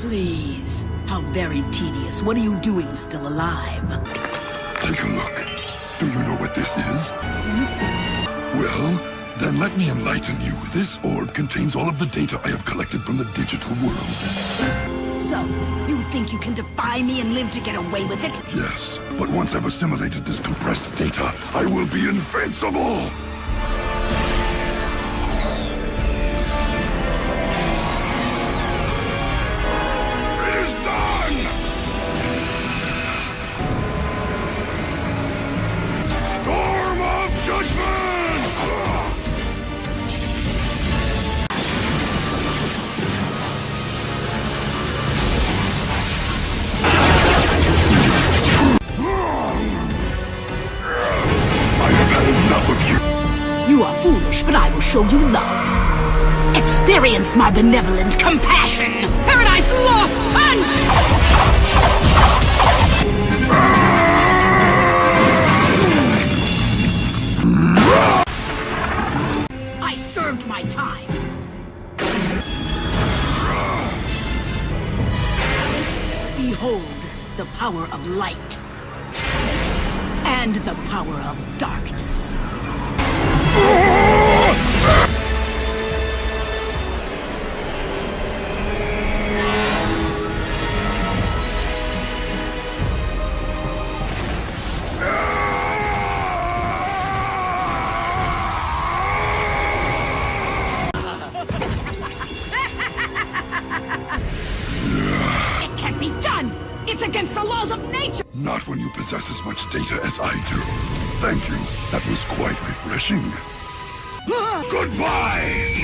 Please. How very tedious. What are you doing still alive? Take a look. Do you know what this is? Well, then let me enlighten you. This orb contains all of the data I have collected from the digital world. So, you think you can defy me and live to get away with it? Yes, but once I've assimilated this compressed data, I will be invincible! Are foolish, but I will show you love. Experience my benevolent compassion. Paradise Lost Punch! I served my time. Behold the power of light and the power of darkness. Against the laws of nature! Not when you possess as much data as I do. Thank you. That was quite refreshing. Goodbye!